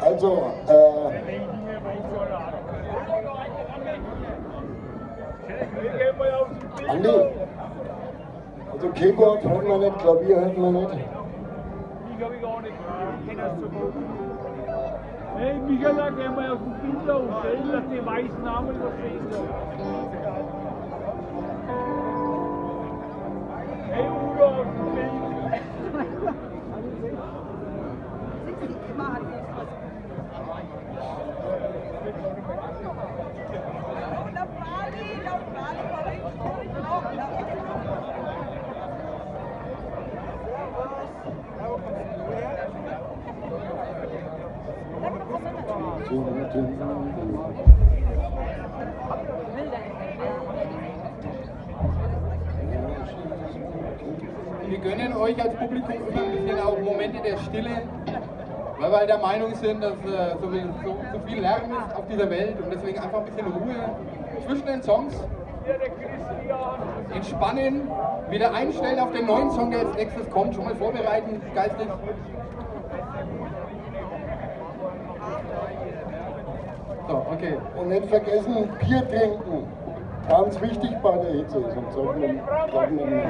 Also, äh, Andi, also Keyboard hört man nicht, Klavier hört man nicht. მიგავი გაონეკი ენასწორო эй მიგალაკე მე გუფინდა უსეილათი მაის ნამი მოსეილო Wir gönnen euch als Publikum immer ein bisschen auch Momente der Stille, weil wir halt der Meinung sind, dass äh, so, viel, so, so viel Lärm ist auf dieser Welt und deswegen einfach ein bisschen Ruhe zwischen den Songs. Entspannen, wieder einstellen auf den neuen Song, der als nächstes kommt, schon mal vorbereiten, geistig. So, okay. Und nicht vergessen, Bier trinken. Ganz wichtig bei der Hitze, sollten wir, sollten wir nicht.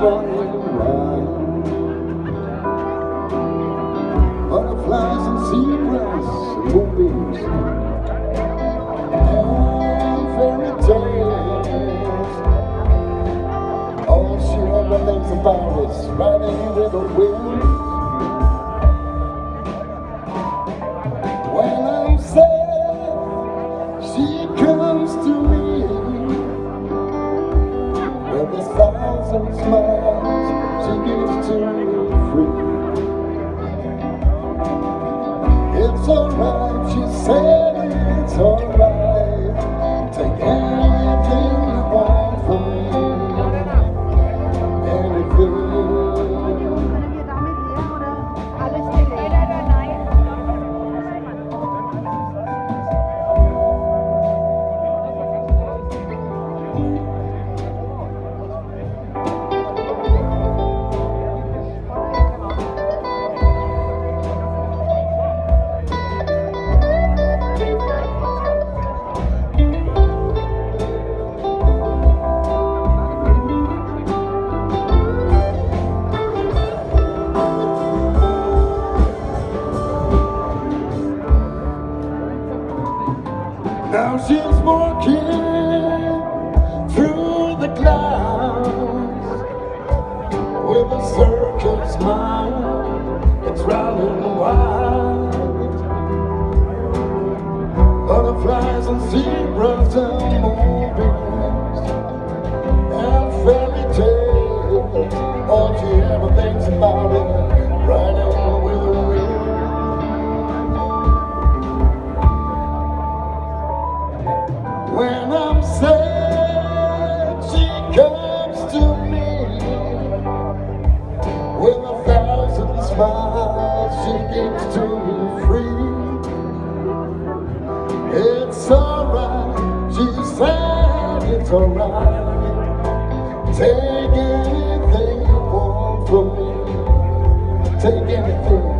Running around. Butterflies and zebras and moonbeams and fairy tales. All she ever thinks about is riding with the wind. Oh. She's walking through the clouds with a circus smile. It's running wild. Butterflies and zebras smiles. She gives to me free. It's alright, she said it's alright. Take anything you want from me. Take anything.